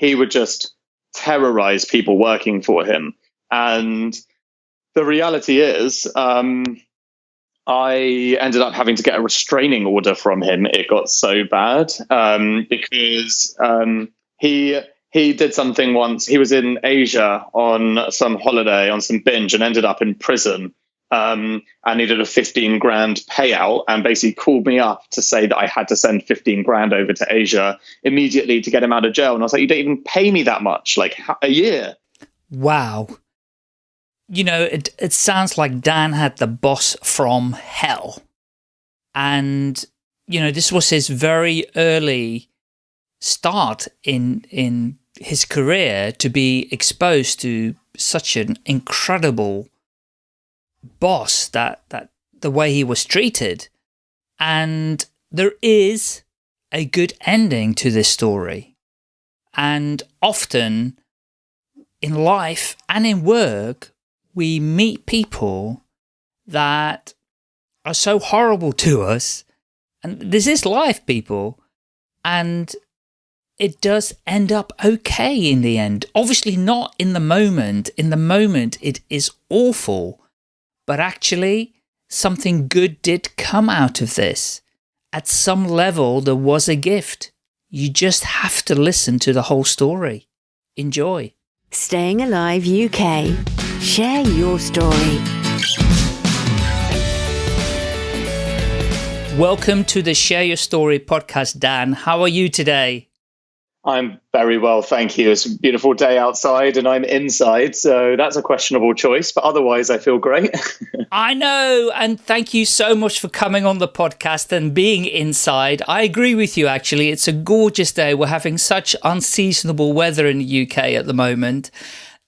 he would just terrorize people working for him. And the reality is, um, I ended up having to get a restraining order from him. It got so bad um, because um, he he did something once. He was in Asia on some holiday on some binge and ended up in prison. Um, and needed a 15 grand payout and basically called me up to say that I had to send 15 grand over to Asia immediately to get him out of jail. And I was like, you don't even pay me that much, like a year. Wow you know, it, it sounds like Dan had the boss from hell. And, you know, this was his very early start in, in his career to be exposed to such an incredible boss that, that the way he was treated. And there is a good ending to this story. And often in life and in work, we meet people that are so horrible to us. And this is life, people. And it does end up okay in the end. Obviously not in the moment. In the moment, it is awful. But actually, something good did come out of this. At some level, there was a gift. You just have to listen to the whole story. Enjoy. Staying Alive UK. Share your story. Welcome to the Share Your Story podcast, Dan. How are you today? I'm very well, thank you. It's a beautiful day outside and I'm inside, so that's a questionable choice, but otherwise I feel great. I know, and thank you so much for coming on the podcast and being inside. I agree with you, actually. It's a gorgeous day. We're having such unseasonable weather in the UK at the moment.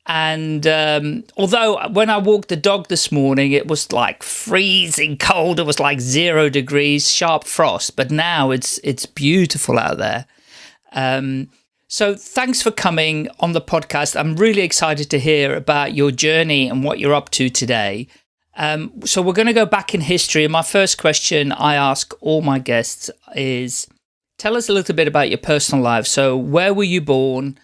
And um, although when I walked the dog this morning, it was like freezing cold. It was like zero degrees, sharp frost. But now it's it's beautiful out there. Um, so thanks for coming on the podcast. I'm really excited to hear about your journey and what you're up to today. Um, so we're going to go back in history. And my first question I ask all my guests is, tell us a little bit about your personal life. So where were you born?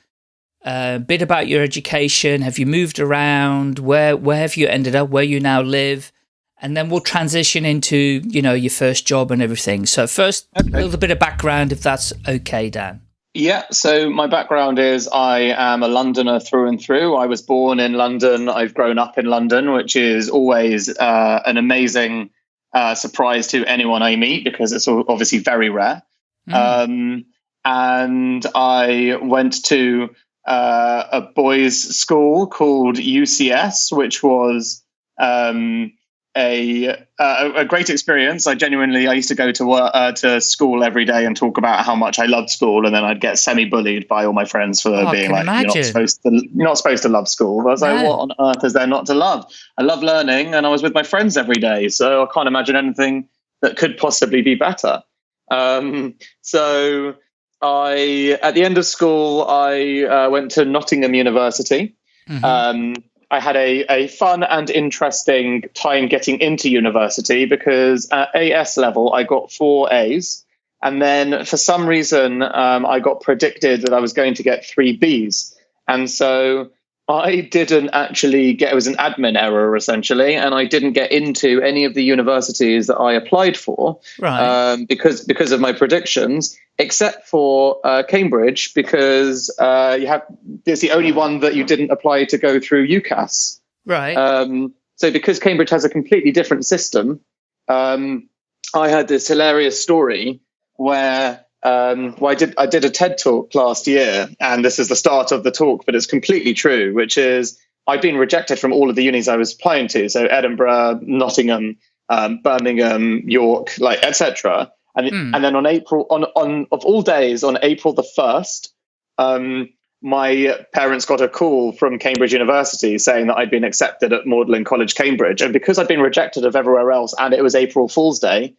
a bit about your education. Have you moved around? Where where have you ended up? Where you now live? And then we'll transition into you know your first job and everything. So first, okay. a little bit of background, if that's okay, Dan. Yeah, so my background is I am a Londoner through and through. I was born in London. I've grown up in London, which is always uh, an amazing uh, surprise to anyone I meet because it's obviously very rare. Mm. Um, and I went to uh, a boys' school called UCS, which was um, a, a, a great experience. I genuinely I used to go to work, uh, to school every day and talk about how much I loved school, and then I'd get semi bullied by all my friends for oh, being like, imagine. "You're not supposed to you're not supposed to love school." I was no. like, "What on earth is there not to love?" I love learning, and I was with my friends every day, so I can't imagine anything that could possibly be better. Um, so I at the end of school, I uh, went to Nottingham University. Mm-hmm. Um, I had a, a fun and interesting time getting into university because at AS level, I got four A's. And then for some reason, um, I got predicted that I was going to get three B's. And so I didn't actually get, it was an admin error essentially, and I didn't get into any of the universities that I applied for right. um, because, because of my predictions, except for uh, Cambridge, because uh, you have, there's the only one that you didn't apply to go through UCAS. Right. Um, so because Cambridge has a completely different system, um, I had this hilarious story where um, well, I did I did a TED talk last year, and this is the start of the talk, but it's completely true, which is I've been rejected from all of the unis I was applying to, so Edinburgh, Nottingham, um, Birmingham, York, like etc. And mm. and then on April on on of all days on April the first, um, my parents got a call from Cambridge University saying that I'd been accepted at Magdalene College, Cambridge, and because I'd been rejected of everywhere else, and it was April Fool's Day,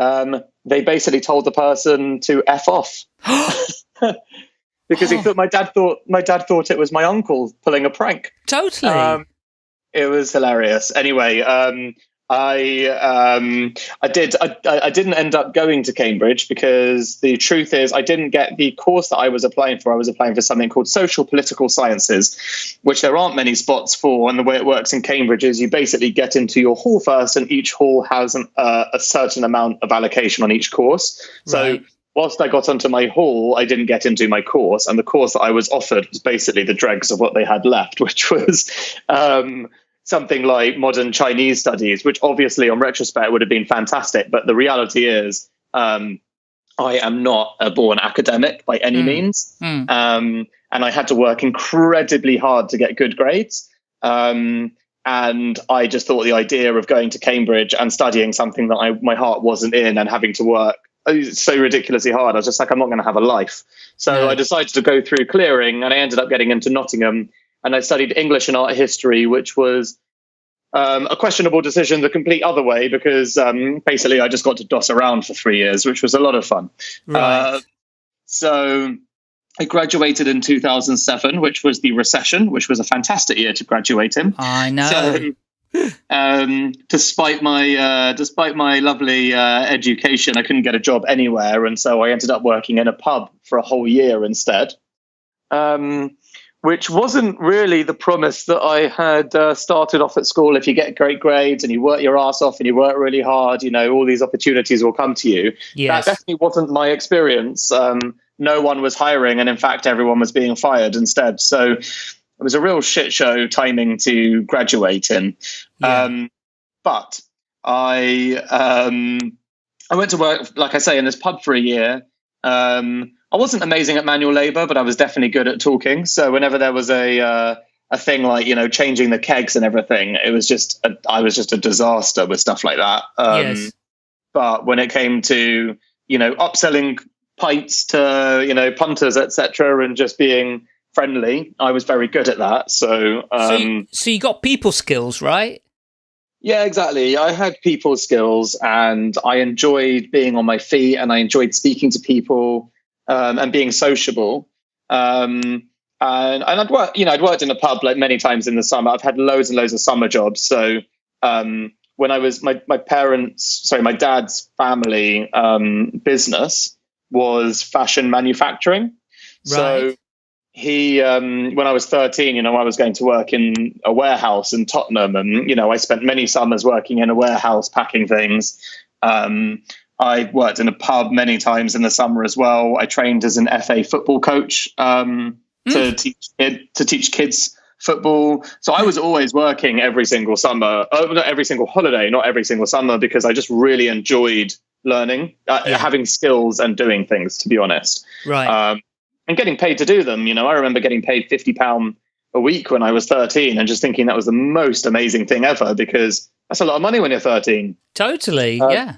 um, they basically told the person to f off because he thought my dad thought my dad thought it was my uncle pulling a prank. Totally. Um, it was hilarious. Anyway, um, I um, I did I, I didn't end up going to Cambridge because the truth is I didn't get the course that I was applying for. I was applying for something called social political sciences, which there aren't many spots for. And the way it works in Cambridge is you basically get into your hall first, and each hall has an, uh, a certain amount of allocation on each course. So. Right. Whilst I got onto my hall, I didn't get into my course, and the course that I was offered was basically the dregs of what they had left, which was um, something like modern Chinese studies, which obviously on retrospect would have been fantastic. But the reality is, um, I am not a born academic by any Mm. means. Mm. Um, and I had to work incredibly hard to get good grades. Um, and I just thought the idea of going to Cambridge and studying something that I, my heart wasn't in and having to work uh, so ridiculously hard, I was just like, I'm not going to have a life. So Yeah. I decided to go through clearing and I ended up getting into Nottingham and I studied English and art history, which was um, a questionable decision the complete other way because um, basically I just got to doss around for three years, which was a lot of fun. Right. Uh, so I graduated in 2007, which was the recession, which was a fantastic year to graduate in. I know. So, um, despite my uh, despite my lovely uh, education, I couldn't get a job anywhere, and so I ended up working in a pub for a whole year instead. Um, which wasn't really the promise that I had uh, started off at school. If you get great grades and you work your ass off and you work really hard, you know all these opportunities will come to you yes. that definitely wasn't my experience. Um, no one was hiring, and in fact, everyone was being fired instead. So it was a real shit show timing to graduate in. Yeah. Um, but I um, I went to work, like I say, in this pub for a year. Um, I wasn't amazing at manual labor, but I was definitely good at talking. So whenever there was a uh, a thing like you know changing the kegs and everything, it was just a, I was just a disaster with stuff like that. Um, yes. but when it came to you know upselling pints to you know punters etc and just being friendly i was very good at that so um so, you, so you got people skills, right? yeah exactly i had people skills and i enjoyed being on my feet and i enjoyed speaking to people um, and being sociable um and, and I'd worked, you know, I'd worked in a pub like many times in the summer. I've had loads and loads of summer jobs. So um, when I was my my parents, sorry, my dad's family um, business was fashion manufacturing. So he, um, when I was 13, you know, I was going to work in a warehouse in Tottenham, and you know, I spent many summers working in a warehouse packing things. Um, I worked in a pub many times in the summer as well. I trained as an FA football coach um, to teach kid, to teach kids football. So I was always working every single summer, uh, not every single holiday, not every single summer, because I just really enjoyed learning, uh, Yeah. having skills and doing things. To be honest, Right. um, and getting paid to do them. You know, I remember getting paid fifty pound a week when I was thirteen, and just thinking that was the most amazing thing ever because that's a lot of money when you're thirteen. totally. uh, yeah.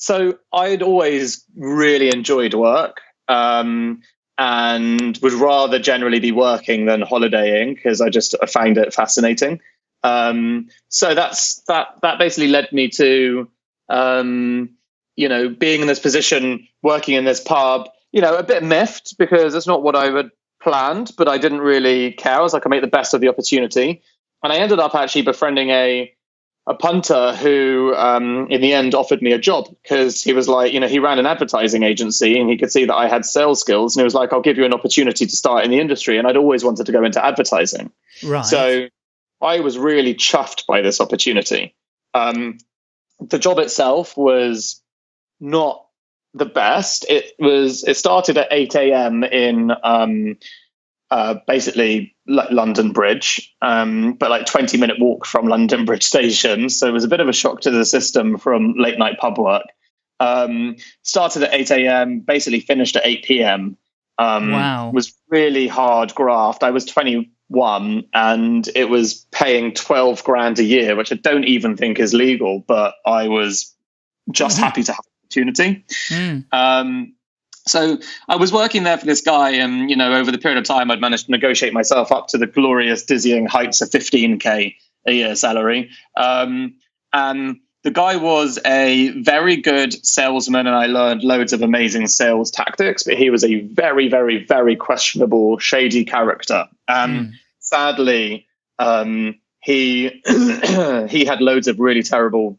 So I'd always really enjoyed work. Um, and would rather generally be working than holidaying because I just find it fascinating. Um, so that's that that basically led me to um, you know being in this position, working in this pub. You know, a bit miffed because it's not what I had planned, but I didn't really care. I was like, I make the best of the opportunity, and I ended up actually befriending a a punter who um, in the end offered me a job because he was like, you know, he ran an advertising agency and he could see that I had sales skills and he was like, I'll give you an opportunity to start in the industry. And I'd always wanted to go into advertising. Right. So I was really chuffed by this opportunity. Um, the job itself was not the best. It was, it started at 8 a.m. in um, uh, basically like London Bridge, um, but like 20 minute walk from London Bridge Station. So it was a bit of a shock to the system from late night pub work. Um, started at 8 a.m., basically finished at 8 p.m. Um, Wow. Was really hard graft. I was 21 and it was paying 12 grand a year, which I don't even think is legal, but I was just happy to have the opportunity. Mm. Um, so I was working there for this guy, and you know, over the period of time, I'd managed to negotiate myself up to the glorious, dizzying heights of 15k a year salary. Um, and the guy was a very good salesman, and I learned loads of amazing sales tactics. But he was a very, very, very questionable, shady character. And Mm. sadly, um, he he had loads of really terrible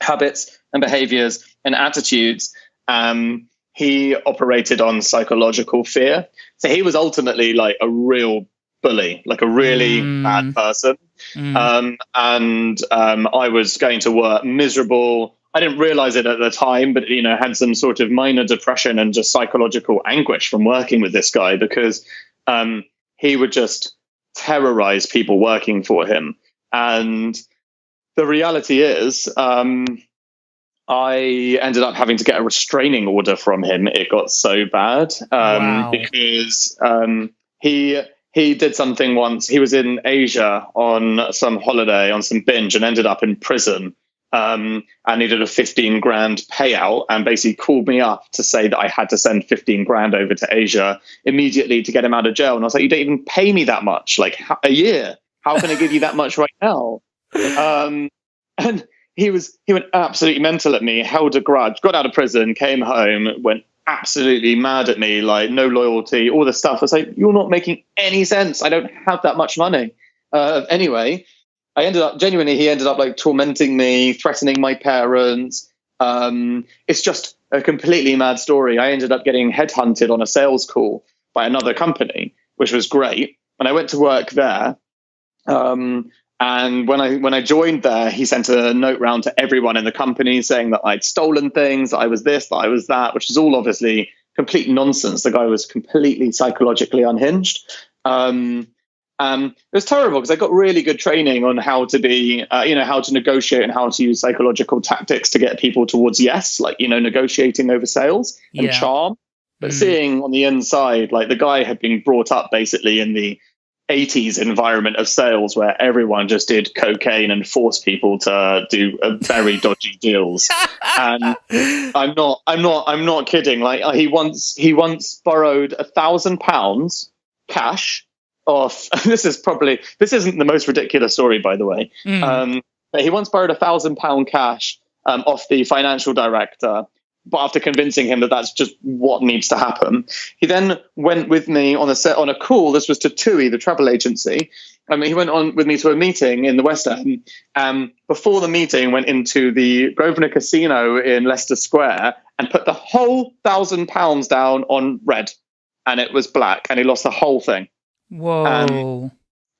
habits and behaviors and attitudes. Um, he operated on psychological fear. So he was ultimately like a real bully, like a really mm. bad person. Mm. Um, and um, I was going to work miserable. I didn't realize it at the time, but you know, had some sort of minor depression and just psychological anguish from working with this guy because um, he would just terrorize people working for him. And the reality is, um, I ended up having to get a restraining order from him. It got so bad um, wow. because um, he he did something once. He was in Asia on some holiday on some binge and ended up in prison. Um, and needed a 15 grand payout and basically called me up to say that I had to send 15 grand over to Asia immediately to get him out of jail. And I was like, you don't even pay me that much, like a year. How can I give you that much right now? Um, and he was he went absolutely mental at me, held a grudge, got out of prison, came home, went absolutely mad at me, like no loyalty, all this stuff. I was like, you're not making any sense. I don't have that much money. Uh, anyway, I ended up genuinely. He ended up like tormenting me, threatening my parents. Um, it's just a completely mad story. I ended up getting headhunted on a sales call by another company, which was great. And I went to work there. Um, and when I when I joined there, he sent a note round to everyone in the company saying that I'd stolen things, that I was this, that I was that, which is all obviously complete nonsense. The guy was completely psychologically unhinged. Um, um, it was terrible because I got really good training on how to be, uh, you know, how to negotiate and how to use psychological tactics to get people towards yes, like you know, negotiating over sales and yeah. charm. But mm. seeing on the inside, like the guy had been brought up basically in the 80s environment of sales where everyone just did cocaine and forced people to do very dodgy deals. And i'm not i'm not i'm not kidding. Like uh, he once he once borrowed a thousand pounds cash off this is probably this isn't the most ridiculous story by the way. Mm. um, but he once borrowed a thousand pound cash um, off the financial director but after convincing him that that's just what needs to happen, he then went with me on a set on a call. This was to TUI, the travel agency. I mean, he went on with me to a meeting in the West End. Um, before the meeting, went into the Grosvenor Casino in Leicester Square and put the whole thousand pounds down on red, and it was black, and he lost the whole thing. Whoa! Um,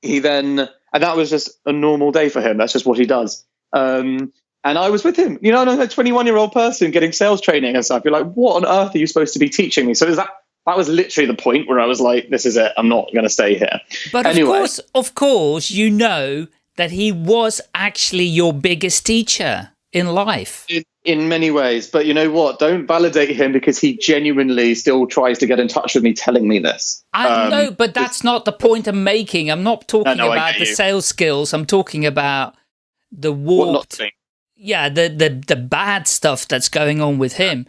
he then, and that was just a normal day for him. That's just what he does. Um, and I was with him, you know, I'm a 21 year old person getting sales training and stuff. You're like, what on earth are you supposed to be teaching me? So is that that was literally the point where I was like, this is it. I'm not going to stay here. But anyway. of course, of course, you know that he was actually your biggest teacher in life. In, in many ways. But you know what? Don't validate him because he genuinely still tries to get in touch with me telling me this. I um, know, but that's not the point I'm making. I'm not talking no, no, about the sales skills. I'm talking about the warped yeah, the the the bad stuff that's going on with him,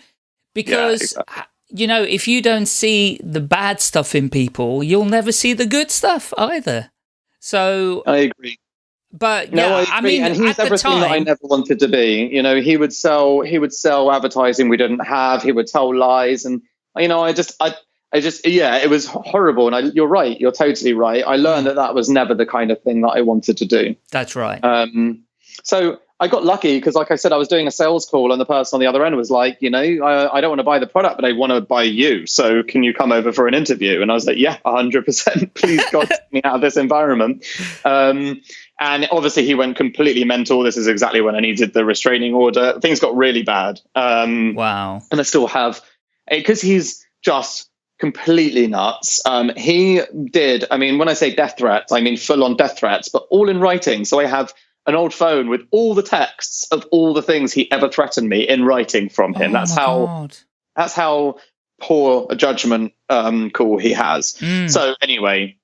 because. Yeah, exactly. You know, if you don't see the bad stuff in people, you'll never see the good stuff either. So I agree. But no, yeah, I, I, mean, and he's everything time, that I never wanted to be. You know, he would sell he would sell advertising we didn't have. He would tell lies, and you know, I just I I just yeah, it was horrible. And I, you're right, you're totally right. I learned mm. that that was never the kind of thing that I wanted to do. That's right. Um, so I got lucky because, like I said, I was doing a sales call, and the person on the other end was like, you know, I, I don't want to buy the product, but I want to buy you. So can you come over for an interview? And I was like, yeah, hundred percent. Please, God, get me out of this environment. Um, and obviously, he went completely mental. This is exactly when I needed the restraining order. Things got really bad. Um, wow. And I still have, because he's just completely nuts. Um, he did. I mean, when I say death threats, I mean full on death threats, but all in writing. So I have an old phone with all the texts of all the things he ever threatened me in writing from him. Oh that's how God. that's how poor a judgment um, call he has. Mm. So anyway,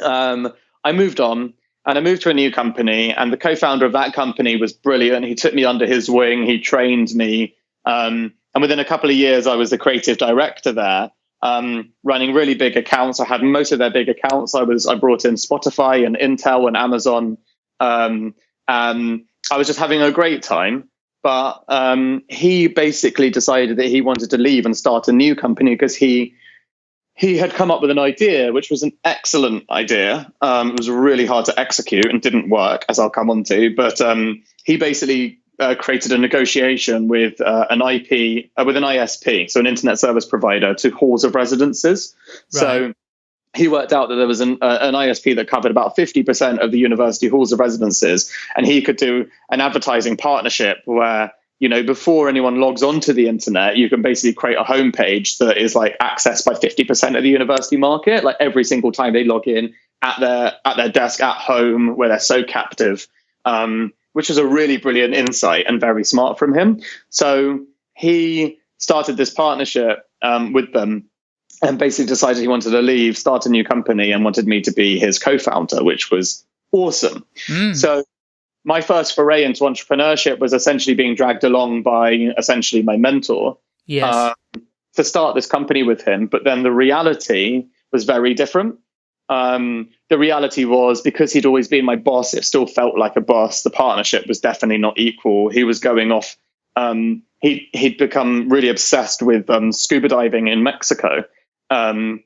um, I moved on and I moved to a new company, and the co-founder of that company was brilliant. He took me under his wing. He trained me, um, and within a couple of years, I was the creative director there. Um, running really big accounts. I had most of their big accounts. I was I brought in Spotify and Intel and Amazon. Um, um, I was just having a great time. But um, he basically decided that he wanted to leave and start a new company because he he had come up with an idea, which was an excellent idea. Um, it was really hard to execute and didn't work, as I'll come on to. But um, he basically uh, created a negotiation with uh, an IP, uh, with an ISP, so an internet service provider, to halls of residences. Right. So he worked out that there was an, uh, an ISP that covered about 50% of the university halls of residences, and he could do an advertising partnership where you know before anyone logs onto the internet you can basically create a homepage that is like accessed by 50% of the university market. Like every single time they log in at their at their desk at home where they're so captive um, which was a really brilliant insight and very smart from him. So he started this partnership um, with them and basically decided he wanted to leave start a new company and wanted me to be his co-founder which was awesome mm. so my first foray into entrepreneurship was essentially being dragged along by essentially my mentor yes. Uh, to start this company with him. But then the reality was very different. Um, the reality was because he'd always been my boss, it still felt like a boss. The partnership was definitely not equal. He was going off. Um, he he'd become really obsessed with um, scuba diving in Mexico, um,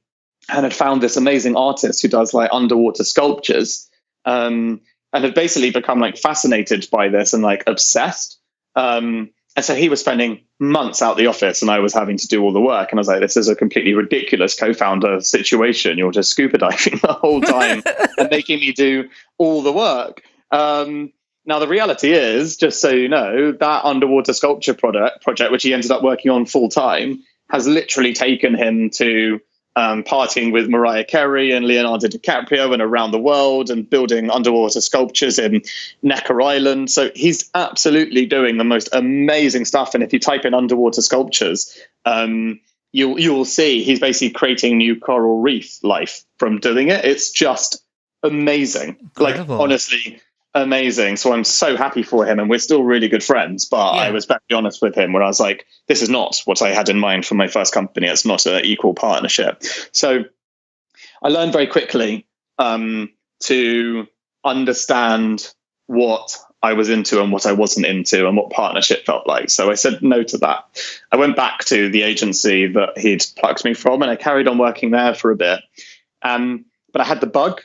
and had found this amazing artist who does like underwater sculptures. Um, and had basically become like fascinated by this and like obsessed. Um, and so he was spending months out the office and I was having to do all the work. And I was like, this is a completely ridiculous co founder situation. You're just scuba diving the whole time and making me do all the work. Um, now, the reality is, just so you know, that underwater sculpture product, project, which he ended up working on full time, has literally taken him to um, partying with Mariah Carey and Leonardo DiCaprio and around the world and building underwater sculptures in Necker Island. So he's absolutely doing the most amazing stuff. And if you type in underwater sculptures, um, you'll you'll see he's basically creating new coral reef life from doing it. It's just amazing. Incredible. Like honestly, amazing. So I'm so happy for him, and we're still really good friends. But yeah. I was very honest with him, where I was like, "This is not what I had in mind for my first company. It's not an equal partnership." So I learned very quickly um, to understand what I was into and what I wasn't into, and what partnership felt like. So I said no to that. I went back to the agency that he'd plucked me from, and I carried on working there for a bit. Um, but I had the bug.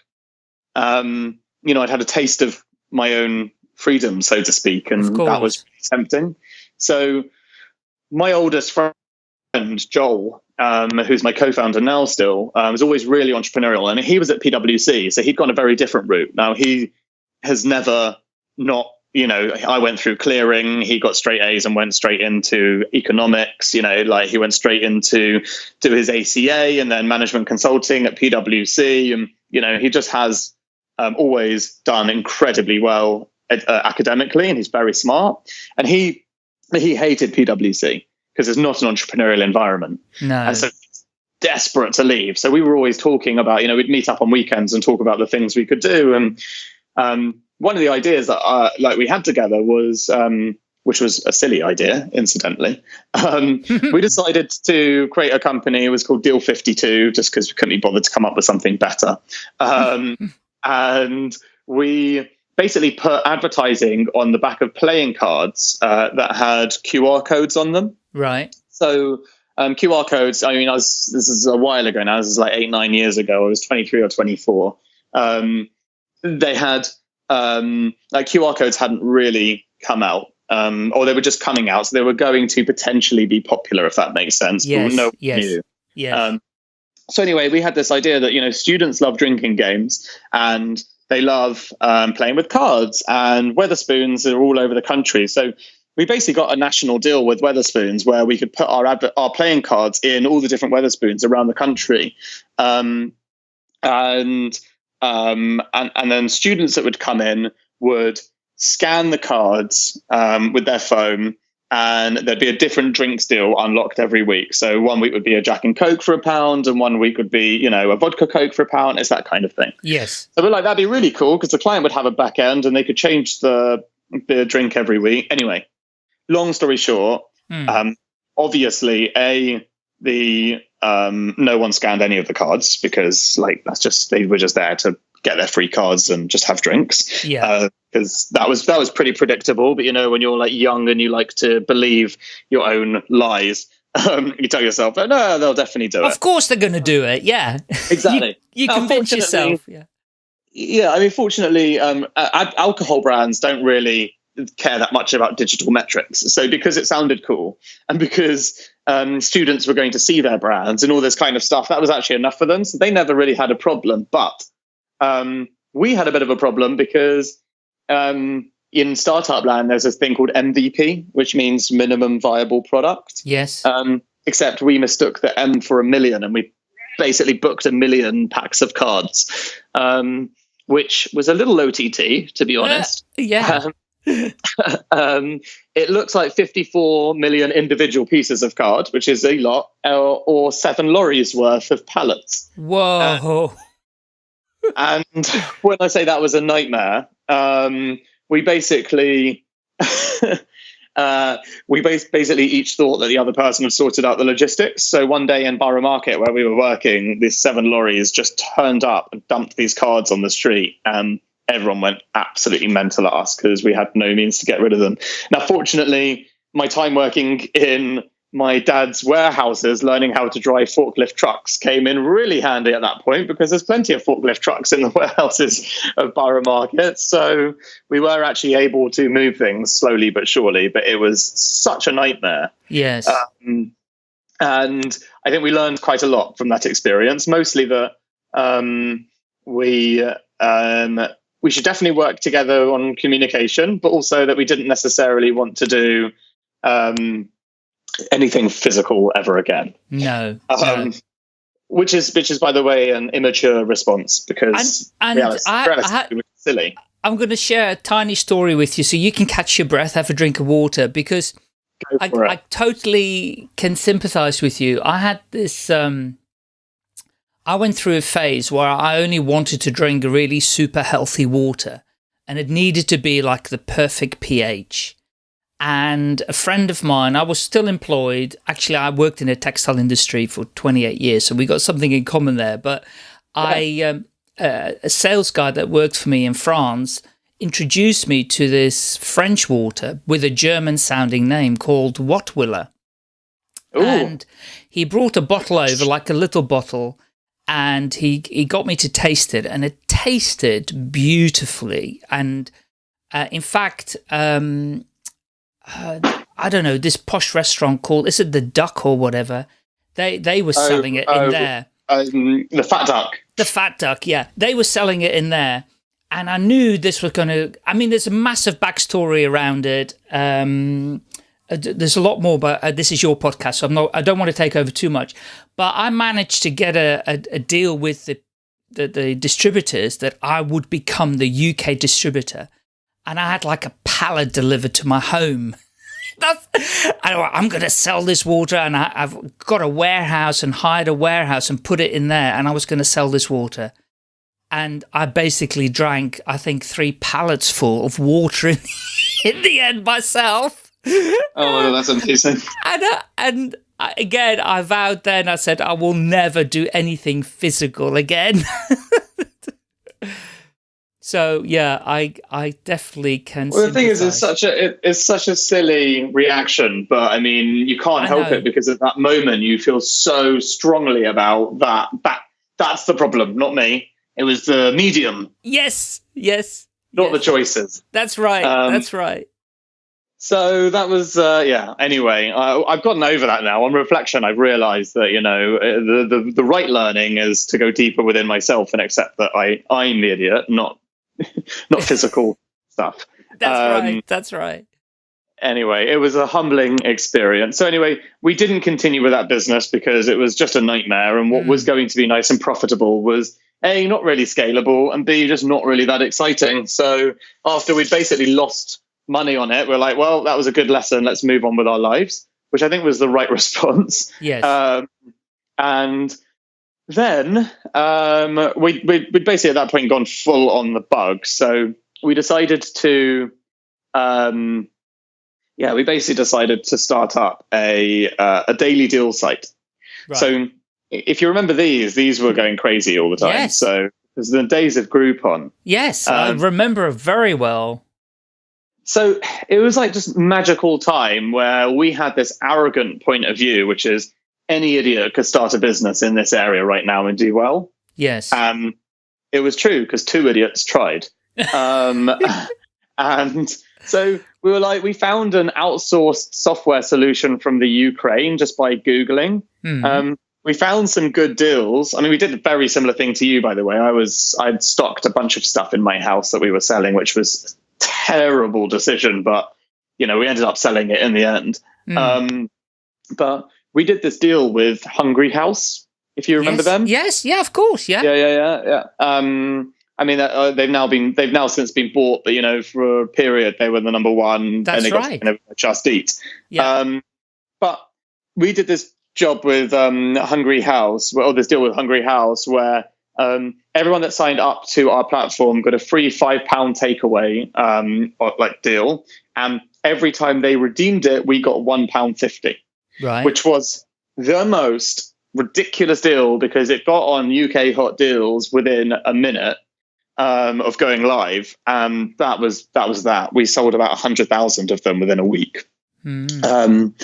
Um, you know, I'd had a taste of my own freedom, so to speak, and that was tempting. So my oldest friend, Joel, um, who's my co-founder now still, um, was always really entrepreneurial, and he was at PwC, so he'd gone a very different route. Now he has never not you know, I went through clearing, he got straight A's and went straight into economics, you know, like he went straight into do his ACA and then management consulting at PwC. And, you know, he just has um, always done incredibly well uh, academically, and he's very smart. And he he hated PwC because it's not an entrepreneurial environment. No. And so desperate to leave. So we were always talking about, you know, we'd meet up on weekends and talk about the things we could do. And um, one of the ideas that uh, like we had together was, um, which was a silly idea, incidentally. Um, we decided to create a company. It was called Deal 52, just because we couldn't be bothered to come up with something better. Um, and we basically put advertising on the back of playing cards uh, that had QR codes on them. Right. So um, QR codes. I mean, I was this is a while ago now. This is like eight nine years ago. I was twenty three or twenty four. Um, they had um, like QR codes hadn't really come out. Um, or they were just coming out, so they were going to potentially be popular, if that makes sense. Yes, no yes, knew. So anyway, we had this idea that you know students love drinking games and they love um, playing with cards and Wetherspoons are all over the country. So we basically got a national deal with Wetherspoons where we could put our our playing cards in all the different Wetherspoons around the country, um, and um, and and then students that would come in would scan the cards um, with their phone and there'd be a different drinks deal unlocked every week. So one week would be a Jack and Coke for a pound, and one week would be, you know, a vodka Coke for a pound. It's that kind of thing. Yes. So we're like, that'd be really cool because the client would have a back end and they could change the the drink every week. Anyway, long story short, mm. um, obviously, a the um, no one scanned any of the cards because like that's just they were just there to get their free cards and just have drinks. Yeah. Because uh, that was that was pretty predictable. But you know, when you're like young and you like to believe your own lies, Um, you tell yourself, oh, no, they'll definitely do Of it. Of course they're going to do it. Yeah. Exactly. you Now, convince yourself. Yeah. Yeah, I mean, fortunately, um, alcohol brands don't really care that much about digital metrics. So because it sounded cool, and because um, students were going to see their brands and all this kind of stuff, that was actually enough for them. So they never really had a problem. But um, we had a bit of a problem because um, in startup land, there's a thing called MVP, which means minimum viable product. Yes. Um, except we mistook the M for a million, and we basically booked a million packs of cards, um, which was a little OTT, to be honest. yeah. Um, um, it looks like 54 million individual pieces of card, which is a lot, or, or seven lorries worth of pallets. Whoa. And when I say that was a nightmare, um, we basically. Uh, we bas- basically each thought that the other person had sorted out the logistics. So one day in Borough Market, where we were working, these seven lorries just turned up and dumped these cards on the street, and everyone went absolutely mental at us because we had no means to get rid of them. Now, fortunately, my time working in my dad's warehouses learning how to drive forklift trucks came in really handy at that point because there's plenty of forklift trucks in the warehouses of Borough Market. So we were actually able to move things slowly but surely, but it was such a nightmare. yes. Um, and I think we learned quite a lot from that experience, mostly that um, we. Um, we should definitely work together on communication, but also that we didn't necessarily want to do um, anything physical ever again. no. Um, no. Which is, which is, by the way, an immature response because And- and realis- I- I it was silly. I'm going to share a tiny story with you so you can catch your breath, have a drink of water, because I. I totally can sympathize with you. I had this, um, I went through a phase where I only wanted to drink really super healthy water and it needed to be like the perfect pH. And a friend of mine, I was still employed. Actually, I worked in the textile industry for 28 years, so we got something in common there. But I, um, uh, a sales guy that worked for me in France introduced me to this French water with a German sounding name called Wattwiller. Ooh, And he brought a bottle over, like a little bottle, and he, he got me to taste it, and it tasted beautifully. And uh, in fact, um, uh, I don't know, this posh restaurant called, is it the Duck or whatever? They, they were Oh, selling it oh, in there. um, the fat duck. The Fat Duck, yeah. They were selling it in there. And I knew this was going to, I mean, there's a massive backstory around it. Um, uh, there's a lot more, but uh, this is your podcast, so I'm not, I don't want to take over too much. But I managed to get a, a, a deal with the, the, the distributors that I would become the UK distributor. And I had like a pallet delivered to my home. That's, I, I'm going to sell this water, and I, I've got a warehouse and hired a warehouse and put it in there, and I was going to sell this water. And I basically drank, I think, three pallets full of water in, in the end myself. Oh, that's amazing. And, uh, and again, I vowed then, I said, I will never do anything physical again. So, yeah, I I definitely can. Well, the thing is, it's such a it, it's such a silly reaction, but I mean, you can't I help know. it because at that moment you feel so strongly about that. That that's the problem, not me. It was the medium, Yes, yes. not the choices. That's right. Um, that's right. So that was, uh, yeah. Anyway, I, I've gotten over that now. On reflection, I've realised that you know uh, the, the the right learning is to go deeper within myself and accept that I I'm the idiot, not not physical stuff. That's um, right. That's right. anyway, it was a humbling experience. So anyway, we didn't continue with that business because it was just a nightmare. And what Mm. was going to be nice and profitable was a not really scalable, and b just not really that exciting. So after we'd basically lost money on it, we're like, well, that was a good lesson. Let's move on with our lives, which I think was the right response. Yes. Um, and then um, we, we, we'd basically at that point gone full on the bug. So we decided to, um, yeah, we basically decided to start up a, uh, a daily deal site. right. So if you remember these, these were going crazy all the time. Yes. So it was the days of Groupon. yes, um, I remember very well. so it was like just magical time where we had this arrogant point of view, which is any idiot could start a business in this area right now and do well. Yes. Um, it was true because two idiots tried. Um, and so we were like, we found an outsourced software solution from the Ukraine just by Googling. Mhm. Um, we found some good deals. I mean, we did a very similar thing to you, by the way. I was I'd stocked a bunch of stuff in my house that we were selling, which was a terrible decision, but you know, we ended up selling it in the end. Mm. Um, but we did this deal with Hungry House, if you remember yes. them. Yes. Yeah. Of course. Yeah. Yeah, yeah, yeah, yeah. Um, I mean, uh, they've now been they've now since been bought, but you know, for a period they were the number one. That's and they right. by Just Eat. Yeah. Um, but we did this job with um, Hungry House, or this deal with Hungry House, where um, everyone that signed up to our platform got a free five pound takeaway um, or, like deal, and every time they redeemed it, we got one pound fifty right. which was the most ridiculous deal because it got on UK hot deals within a minute um, of going live, and that was that was that. We sold about hundred thousand of them within a week, Mm. um,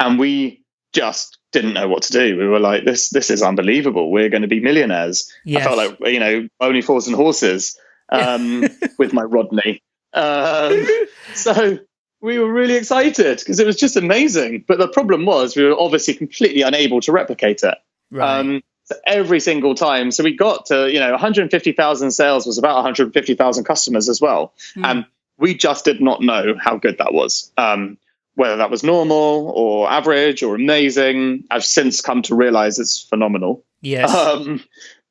and we just didn't know what to do. We were like, "This this is unbelievable. We're going to be millionaires." yes. I felt like you know, only fools and horses um, with my Rodney. Um, so we were really excited because it was just amazing. But the problem was we were obviously completely unable to replicate it. right. Um, so every single time. So we got to, you know, 150,000 sales was about 150,000 customers as well. Hmm. And we just did not know how good that was. Um, whether that was normal or average or amazing. I've since come to realize it's phenomenal. yes. Um,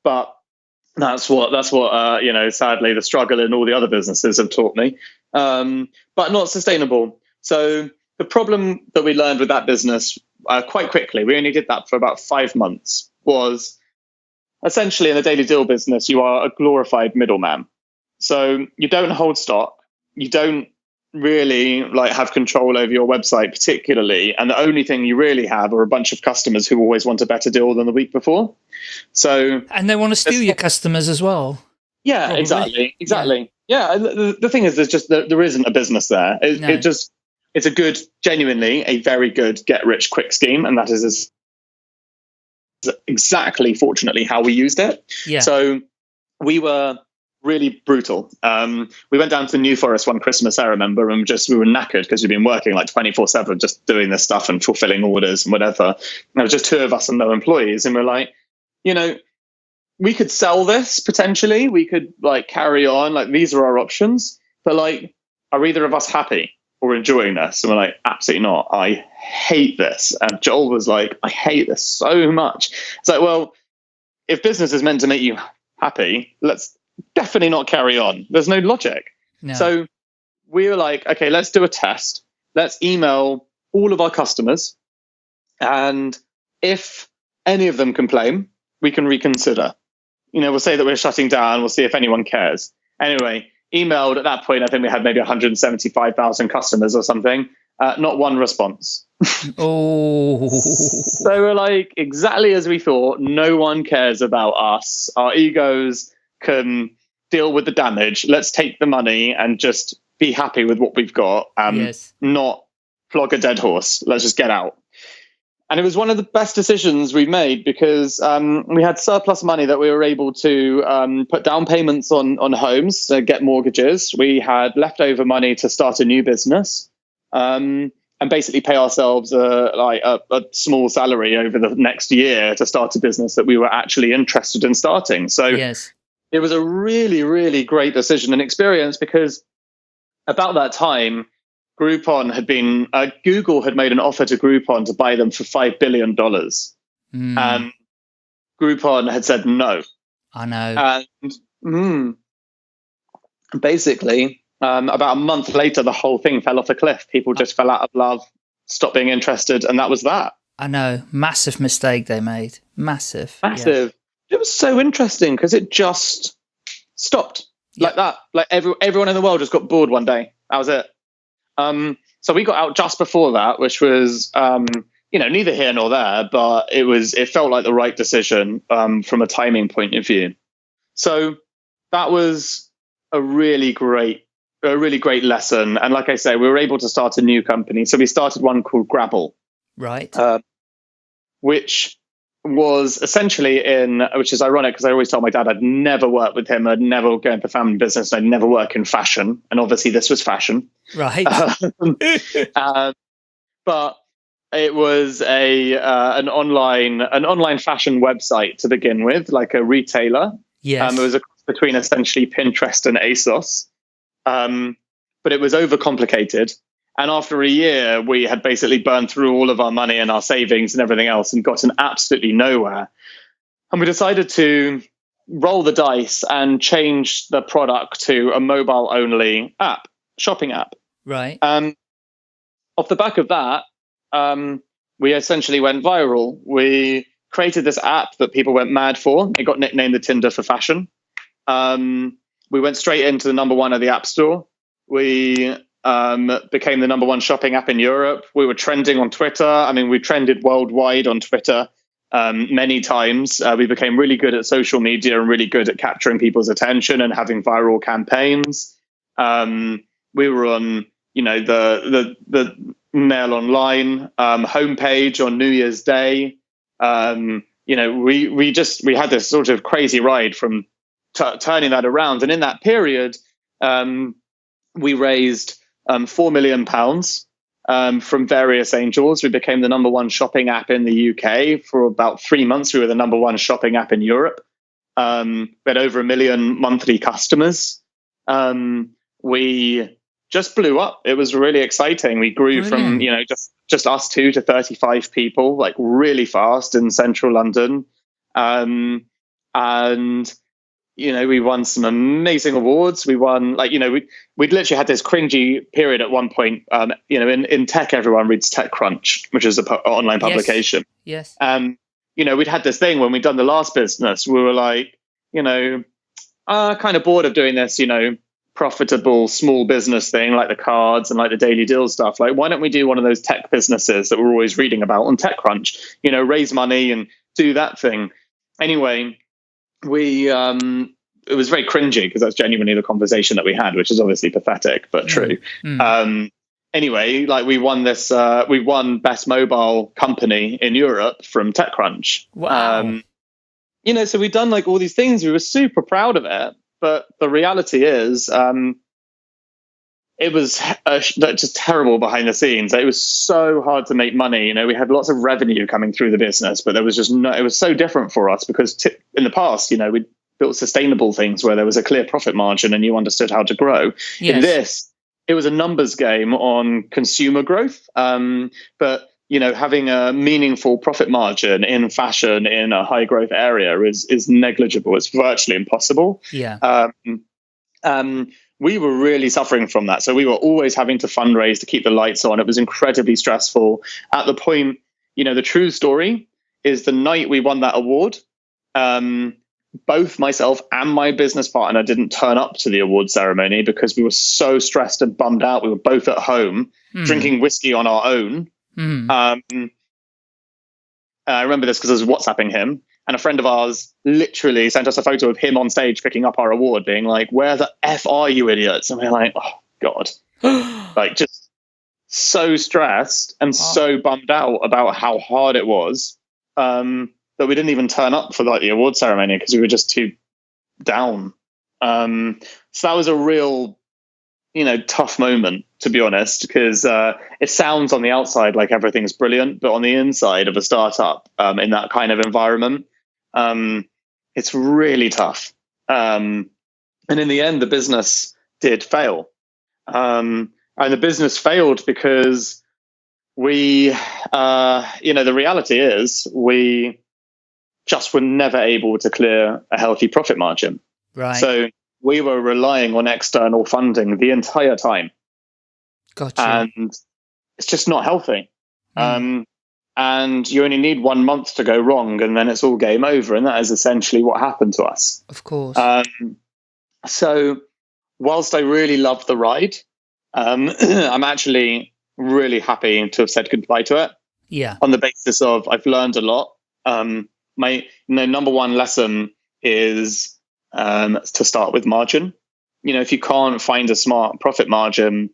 but that's what that's what uh, you know. Sadly, the struggle in all the other businesses have taught me. Um, but not sustainable. So the problem that we learned with that business uh, quite quickly, we only did that for about five months, was essentially in the daily deal business, you are a glorified middleman. So you don't hold stock, you don't really like have control over your website particularly and the only thing you really have are a bunch of customers who always want a better deal than the week before so and they want to steal your customers as well. yeah Probably. exactly exactly yeah, the, the thing is there's just there, there isn't a business there it, No. it just it's a good genuinely a very good get rich quick scheme and that is is exactly fortunately how we used it Yeah. so we were really brutal. Um, we went down to New Forest one Christmas, I remember, and just we were knackered because we'd been working like 24 7 just doing this stuff and fulfilling orders and whatever. And there was just two of us and no employees. And we're like, you know, we could sell this potentially. We could like carry on. Like these are our options. But like, are either of us happy or enjoying this? And we're like, absolutely not. I hate this. And Joel was like, I hate this so much. It's like, well, if business is meant to make you happy, let's definitely not carry on. There's no logic. no. So we were like, okay, let's do a test. Let's email all of our customers. And if any of them complain, we can reconsider. You know, we'll say that we're shutting down. We'll see if anyone cares. Anyway, emailed at that point, I think we had maybe 175,000 customers or something. Uh, not one response. oh. So we're like, exactly as we thought, no one cares about us. Our egos can deal with the damage. Let's take the money and just be happy with what we've got. Um, yes. Not flog a dead horse. Let's just get out. And it was one of the best decisions we've made because um, we had surplus money that we were able to um, put down payments on on homes to get mortgages. We had leftover money to start a new business. Um, and basically pay ourselves a, like a, a small salary over the next year to start a business that we were actually interested in starting. So Yes. It was a really, really great decision and experience because about that time, Groupon had been, uh, Google had made an offer to Groupon to buy them for $5 billion. Mm, And Groupon had said no. I know. And mm, basically, um, about a month later, the whole thing fell off a cliff. People just fell out of love, stopped being interested, and that was that. I know. Massive mistake they made. Massive. Yeah. It was so interesting because it just stopped Yeah. like that. Like every, everyone in the world just got bored one day. That was it. Um, so we got out just before that, which was, um, you know, neither here nor there, but it was, it felt like the right decision um, from a timing point of view. So that was a really great a really great lesson. And like I say, we were able to start a new company. So we started one called Grabble, Right. uh, which was essentially in, which is ironic because I always told my dad I'd never work with him. I'd never go into family business. I'd never work in fashion. And obviously this was fashion. right. Um, um, but it was a uh, an online an online fashion website to begin with, like a retailer. yes. Um, it was a cross between essentially Pinterest and ASOS, um, but it was overcomplicated. And after a year, we had basically burned through all of our money and our savings and everything else, and gotten absolutely nowhere. And we decided to roll the dice and change the product to a mobile only app, shopping app. right. Um, off the back of that, um, we essentially went viral. We created this app that people went mad for. It got nicknamed the Tinder for fashion. Um, we went straight into the number one of the App Store. We um, became the number one shopping app in Europe. We were trending on Twitter. I mean, we trended worldwide on Twitter um, many times. Uh, we became really good at social media and really good at capturing people's attention and having viral campaigns. Um, we were on, you know, the the the Mail Online um, homepage on New Year's Day. Um, you know, we we just we had this sort of crazy ride from turning that around, and in that period, um, we raised um, four million pounds um, from various angels. We became the number one shopping app in the UK for about three months. We were the number one shopping app in Europe. Um, we had over a million monthly customers. Um, we just blew up. It was really exciting. We grew from you know just just us two to thirty five people, like really fast in central London, um, and you know we won some amazing awards. We won like you know we we'd literally had this cringy period at one point. Um, you know in in tech, everyone reads TechCrunch, which is a pu- online Yes. publication yes. um, you know, we'd had this thing when we'd done the last business. We were like, you know, uh, kind of bored of doing this, you know, profitable small business thing like the cards and like the daily deal stuff. Like, why don't we do one of those tech businesses that we're always reading about on TechCrunch? You know, raise money and do that thing. Anyway, we um, it was very cringy because that's genuinely the conversation that we had, which is obviously pathetic but true. Mm. Um, anyway, like we won this, uh, we won best mobile company in Europe from TechCrunch. Wow. Um, you know, so we've done like all these things. We were super proud of it, but the reality is, um, it was uh, just terrible behind the scenes. It was so hard to make money. You know, we had lots of revenue coming through the business, but there was just no. It was so different for us because t- in the past, you know, we built sustainable things where there was a clear profit margin and you understood how to grow yes. in this it was a numbers game on consumer growth um, but you know having a meaningful profit margin in fashion in a high growth area is is negligible it's virtually impossible yeah. um, um, we were really suffering from that so we were always having to fundraise to keep the lights on it was incredibly stressful at the point you know the true story is the night we won that award um, both myself and my business partner didn't turn up to the award ceremony because we were so stressed and bummed out. We were both at home Mm. drinking whiskey on our own. Mm. Um, I remember this because I was WhatsApping him, and a friend of ours literally sent us a photo of him on stage picking up our award, being like, "Where the f are you, idiots?" And we're like, "Oh God!" Like just so stressed and so bummed out about how hard it was um, that we didn't even turn up for like the award ceremony because we were just too down. Um, so that was a real, you know, tough moment to be honest, because uh, it sounds on the outside like everything's brilliant, but on the inside of a startup um, in that kind of environment, um, it's really tough. Um, and in the end, the business did fail. Um, and the business failed because we, uh, you know, the reality is we just were never able to clear a healthy profit margin. right. So we were relying on external funding the entire time, Gotcha. and it's just not healthy. Mm. Um, and you only need one month to go wrong, and then it's all game over. And that is essentially what happened to us. of course. Um, so, whilst I really loved the ride, um, I'm actually really happy to have said goodbye to it yeah. on the basis of I've learned a lot. Um, my you know, number one lesson is um, to start with margin. you know, if you can't find a smart profit margin,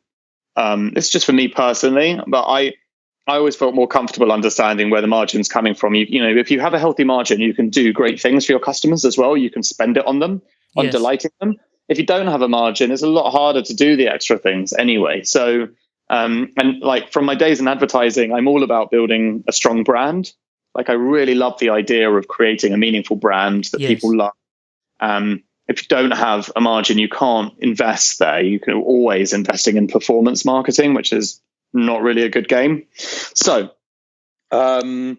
um, it's just for me personally, but I, I always felt more comfortable understanding where the margin's coming from. You, you know, if you have a healthy margin, you can do great things for your customers as well. You can spend it on them, on Yes. delighting them. If you don't have a margin, it's a lot harder to do the extra things anyway. So, um, and like from my days in advertising, I'm all about building a strong brand. Like I really love the idea of creating a meaningful brand that Yes. people love. Um, if you don't have a margin, you can't invest there. You can always investing in performance marketing, which is not really a good game. So um,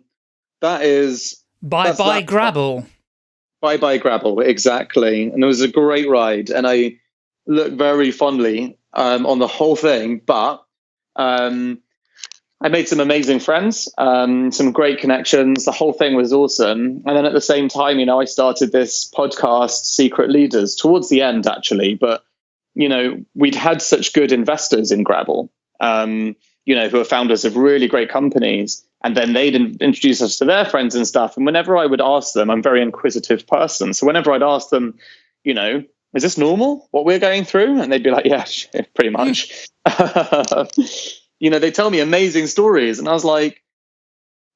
that is Bye bye that. Grabble. Bye Bye Grabble, exactly. And it was a great ride. And I look very fondly um, on the whole thing. But um, I made some amazing friends, um, some great connections. The whole thing was awesome. And then at the same time, you know, I started this podcast, Secret Leaders, towards the end, actually. But, you know, we'd had such good investors in Grabble, um, you know, who are founders of really great companies and then they'd in- introduce us to their friends and stuff. And whenever I would ask them, I'm a very inquisitive person. So whenever I'd ask them, you know, is this normal what we're going through? And they'd be like, yeah, pretty much. you know, they tell me amazing stories. And I was like,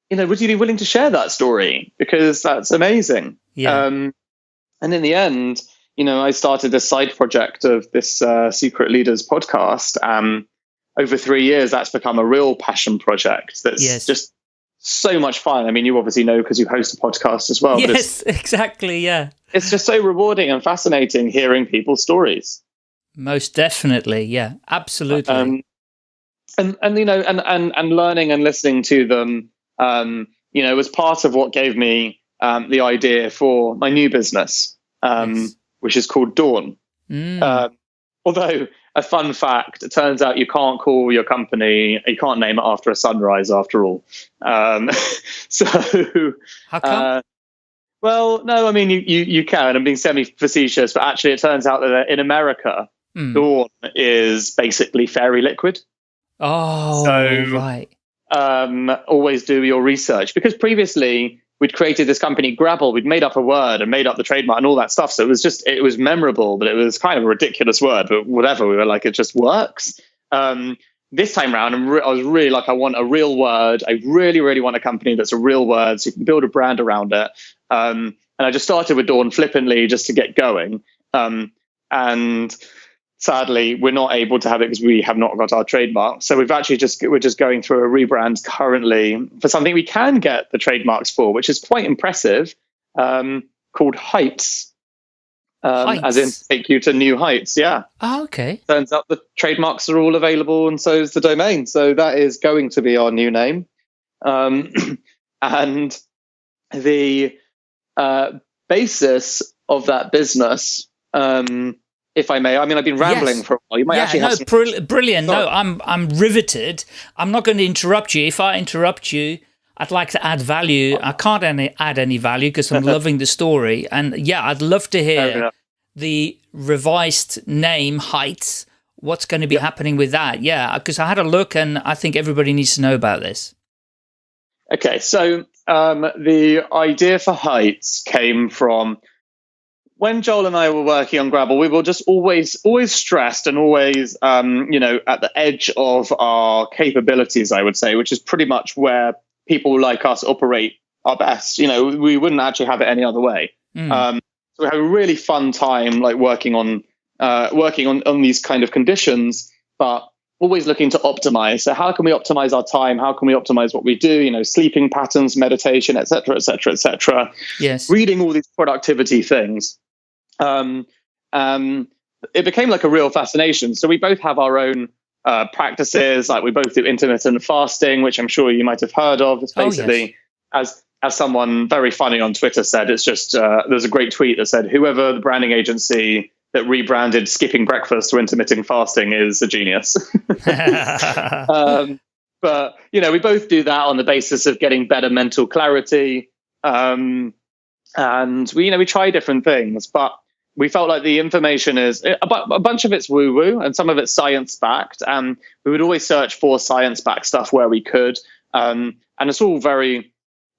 you know, would you be willing to share that story? Because that's amazing. Yeah. Um, and in the end, you know, I started this side project of this uh, Secret Leaders podcast. Um, over three years, that's become a real passion project. That's Yes. just so much fun. I mean, you obviously know because you host a podcast as well. Yes, exactly. Yeah. it's just so rewarding and fascinating hearing people's stories. Most definitely. Yeah. Absolutely. Um, and and you know, and and and learning and listening to them, um, you know, was part of what gave me um, the idea for my new business, um, Yes. which is called Dawn. Mm. Uh, although a fun fact, it turns out you can't call your company, you can't name it after a sunrise after all. Um, so, How come? uh, well, no, I mean you, you you can. I'm being semi facetious, but actually, it turns out that in America, Mm. Dawn is basically fairy liquid. Oh, so- right. um, always do your research because previously we'd created this company Grabble, we'd made up a word and made up the trademark and all that stuff. So it was just it was memorable, but it was kind of a ridiculous word. But whatever, we were like, it just works. Um, this time around, I was really like, I want a real word. I really, really want a company that's a real word, so you can build a brand around it. Um, and I just started with Dawn flippantly just to get going. Um, and sadly we're not able to have it because we have not got our trademark. So we've actually just we're just going through a rebrand currently for something we can get the trademarks for which is quite impressive um, called heights, um, as in take you to new heights yeah. Oh, okay. turns out the trademarks are all available and so is the domain. So that is going to be our new name. Um, and the uh, basis of that business um, if i may i mean i've been rambling Yes. for a while you might yeah, actually no, have some brill- brilliant. No, I'm I'm riveted. I'm not going to interrupt you. If I interrupt you, I'd like to add value. I can't any, add any value because I'm loving the story. And yeah, I'd love to hear the revised name Heights. What's going to be happening with that? Yeah, because I had a look and I think everybody needs to know about this. Okay, so um, the idea for Heights came from when Joel and I were working on Grabble. We were just always, always stressed and always, um, you know, at the edge of our capabilities. I would say, which is pretty much where people like us operate our best. You know, we wouldn't actually have it any other way. Mm. Um, so we had a really fun time, like working on uh, working on, on these kind of conditions, but always looking to optimize. So how can we optimize our time? How can we optimize what we do? You know, sleeping patterns, meditation, et cetera, et cetera, et cetera. yes. Reading all these productivity things. Um, um, it became like a real fascination. So we both have our own uh, practices. Like we both do intermittent fasting, which I'm sure you might have heard of. It's Oh, yes. basically as as someone very funny on Twitter said, it's just uh, there's a great tweet that said whoever the branding agency that rebranded skipping breakfast to intermittent fasting is a genius. um, but you know, we both do that on the basis of getting better mental clarity, um, and we you know we try different things, but we felt like the information is a, bu- a bunch of it's woo woo and some of it's science backed, and we would always search for science backed stuff where we could, um, and it's all very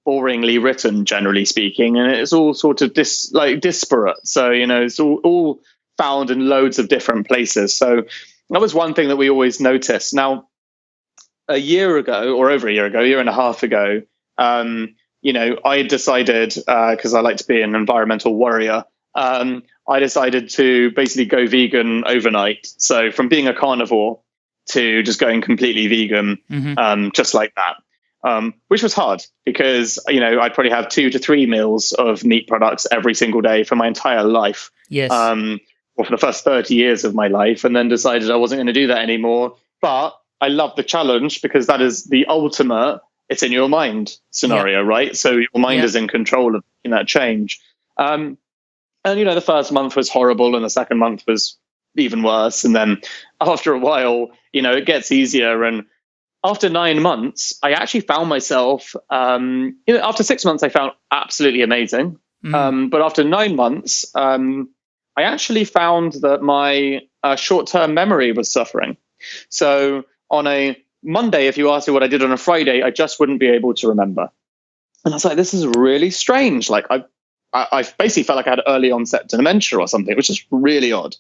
boringly written, generally speaking, and it's all sort of dis like disparate. So you know, it's all all found in loads of different places. So that was one thing that we always noticed. Now, a year ago, or over a year ago, a year and a half ago, um, you know, I decided because uh, I like to be an environmental warrior. Um, I decided to basically go vegan overnight. So from being a carnivore to just going completely vegan, mm-hmm. um, just like that. Um, which was hard because you know I'd probably have two to three meals of meat products every single day for my entire life. Yes. Um, or for the first thirty years of my life, and then decided I wasn't going to do that anymore. But I love the challenge because that is the ultimate. It's in your mind scenario, yeah. right? So your mind yeah. is in control of that change. Um, and you know, the first month was horrible, and the second month was even worse. And then after a while, you know, it gets easier. And after nine months, I actually found myself, um, you know, after six months, I found absolutely amazing. Mm. Um, but after nine months, um, I actually found that my uh, short term memory was suffering. So on a Monday, if you asked me what I did on a Friday, I just wouldn't be able to remember. And I was like, this is really strange. Like, I, I, I basically felt like I had early onset dementia or something, which is really odd.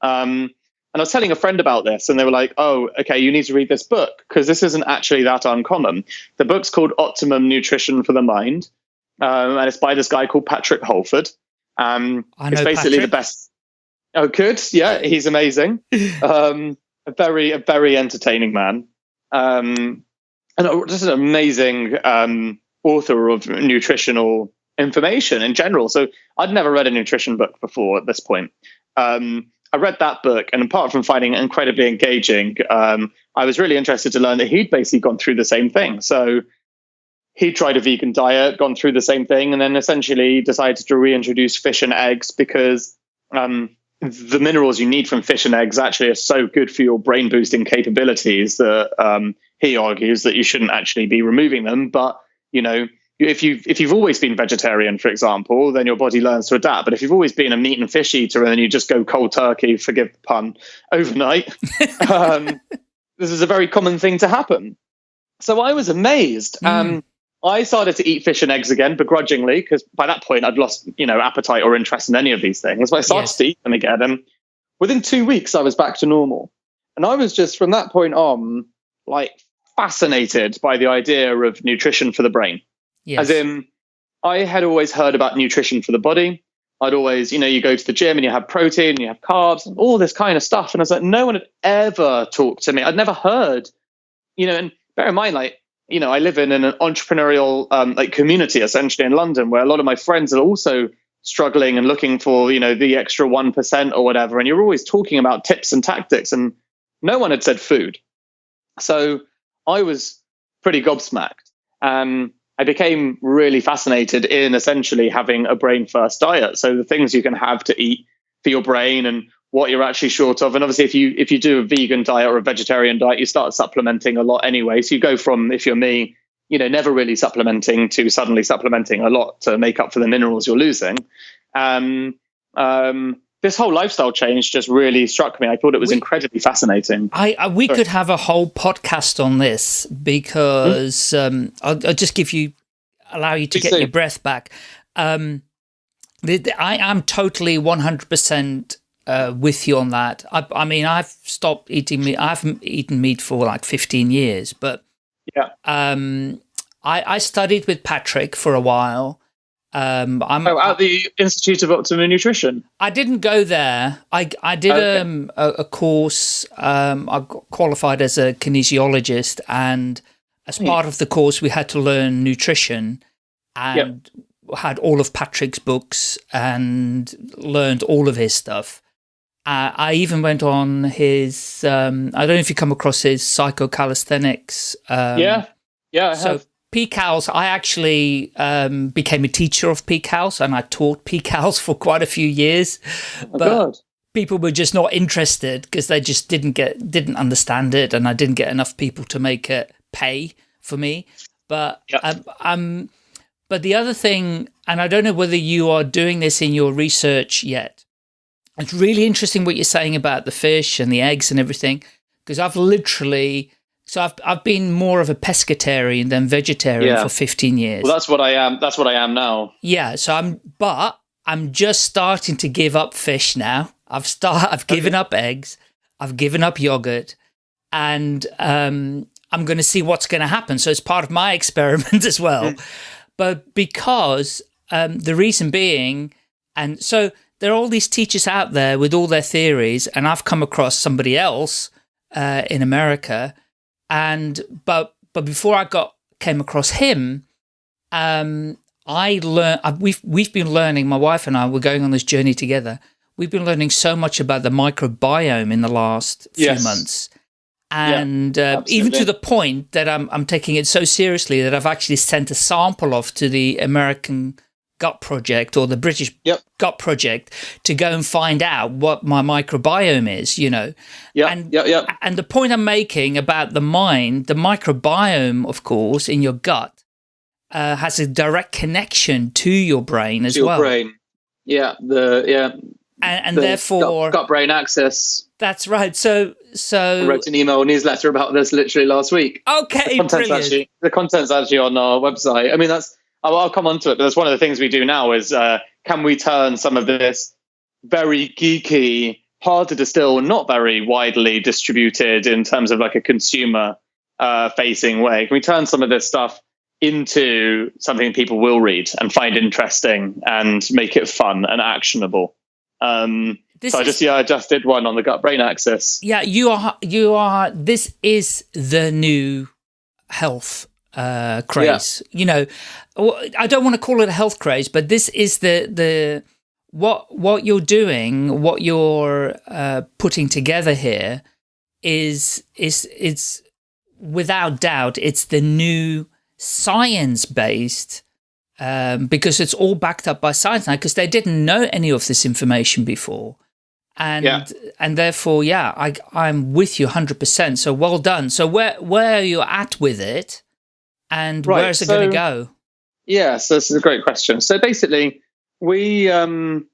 Um, and I was telling a friend about this, and they were like, "Oh, okay, you need to read this book because this isn't actually that uncommon." The book's called Optimum Nutrition for the Mind, um, and it's by this guy called Patrick Holford. Um, it's basically Patrick. the best. Oh, good, yeah, he's amazing. um, a very, a very entertaining man, um, and just an amazing um, author of nutritional information in general. So I'd never read a nutrition book before at this point. Um, I read that book, and apart from finding it incredibly engaging, um, I was really interested to learn that he'd basically gone through the same thing. So he tried a vegan diet, gone through the same thing, and then essentially decided to reintroduce fish and eggs because um, the minerals you need from fish and eggs actually are so good for your brain boosting capabilities that um, he argues that you shouldn't actually be removing them. But you know, if you if you've always been vegetarian, for example, then your body learns to adapt. But if you've always been a meat and fish eater and then you just go cold turkey, forgive the pun, overnight, um, this is a very common thing to happen. So I was amazed. Mm. Um, I started to eat fish and eggs again begrudgingly because by that point I'd lost you know appetite or interest in any of these things. But I started yes. to eat them again, and within two weeks I was back to normal. And I was just from that point on like fascinated by the idea of nutrition for the brain. Yes. As in, I had always heard about nutrition for the body. I'd always, you know, you go to the gym and you have protein, and you have carbs, and all this kind of stuff. And I was like, no one had ever talked to me. I'd never heard, you know, and bear in mind, like, you know, I live in an entrepreneurial um, like community essentially in London where a lot of my friends are also struggling and looking for, you know, the extra 1% or whatever. And you're always talking about tips and tactics, and no one had said food. So I was pretty gobsmacked. Um, I became really fascinated in essentially having a brain first diet. So the things you can have to eat for your brain and what you're actually short of. And obviously, if you if you do a vegan diet or a vegetarian diet, you start supplementing a lot anyway. So you go from if you're me, you know, never really supplementing to suddenly supplementing a lot to make up for the minerals you're losing. Um, um, this whole lifestyle change just really struck me. I thought it was we, incredibly fascinating. I, I we Sorry. could have a whole podcast on this because mm. um, I'll, I'll, just give you allow you to Please get your breath back. Um, the, the, I am totally one hundred percent uh, with you on that. I, I, mean, I've stopped eating meat. I haven't eaten meat for like fifteen years, but yeah. Um, I, I studied with Patrick for a while um, I'm oh, at the Institute of Optimum Nutrition. I didn't go there. I I did okay. um, a, a, course. Um, I qualified as a kinesiologist, and as part of the course, we had to learn nutrition, and yep. had all of Patrick's books and learned all of his stuff. Uh, I even went on his. Um, I don't know if you come across his psychocalisthenics. Um, yeah, yeah, I so have. PCALS, I actually um, became a teacher of PCALS and I taught PCALS for quite a few years. Oh, but God. people were just not interested because they just didn't get, didn't understand it and I didn't get enough people to make it pay for me. But yep. um, um, but the other thing, and I don't know whether you are doing this in your research yet, it's really interesting what you're saying about the fish and the eggs and everything, because I've literally so I've I've been more of a pescatarian than vegetarian yeah. for 15 years. Well, that's what I am. That's what I am now. Yeah. So I'm, but I'm just starting to give up fish now. I've start. I've given up eggs. I've given up yogurt, and um, I'm going to see what's going to happen. So it's part of my experiment as well. Mm. But because um, the reason being, and so there are all these teachers out there with all their theories, and I've come across somebody else uh, in America, and but but before I got came across him, um, I learned we've we've been learning. My wife and I were going on this journey together. We've been learning so much about the microbiome in the last yes. few months and yeah, uh, even to the point that I'm, I'm taking it so seriously that I've actually sent a sample off to the American Gut Project or the British yep. Gut Project to go and find out what my microbiome is, you know. Yeah, and, yeah, yeah. And the point I'm making about the mind, the microbiome, of course, in your gut, uh, has a direct connection to your brain as to your well. brain. Yeah, the yeah. And, and the therefore, gut, gut brain axis. that's right. So, so I wrote an email newsletter about this literally last week. Okay, the content's brilliant. actually the content's actually on our website. I mean, that's I'll, I'll come on to it, but that's one of the things we do now is uh, can we turn some of this very geeky, hard to distill, not very widely distributed in terms of like a consumer uh, facing way? Can we turn some of this stuff into something people will read and find interesting and make it fun and actionable? Um, this so I just yeah, I just did one on the gut brain axis. Yeah, you are you are this is the new health uh craze. Yeah. You know, I don't want to call it a health craze, but this is the the what what you're doing, what you're uh putting together here is is it's without doubt it's the new science based um, because it's all backed up by science now because they didn't know any of this information before and yeah. and therefore yeah i i'm with you 100% so well done so where where are you at with it and right, where's it so, going to go yeah so this is a great question so basically we um